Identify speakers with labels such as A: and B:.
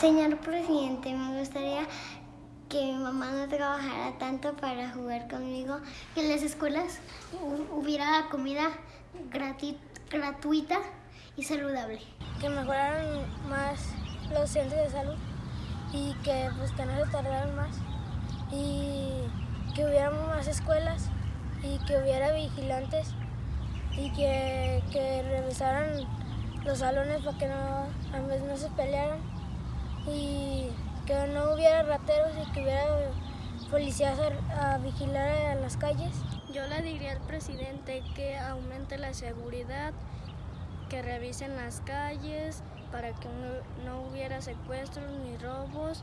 A: Señor presidente, me gustaría que mi mamá no trabajara tanto para jugar conmigo, que en las escuelas. Hubiera comida gratuita y saludable.
B: Que mejoraran más los centros de salud y que, pues, que no se tardaran más. Y que hubiera más escuelas y que hubiera vigilantes y que, que revisaran los salones para que no, a no se pelearan y que no hubiera rateros y que hubiera policías a, vigilar las calles.
C: Yo le diría al presidente que aumente la seguridad, que revisen las calles para que no, no hubiera secuestros ni robos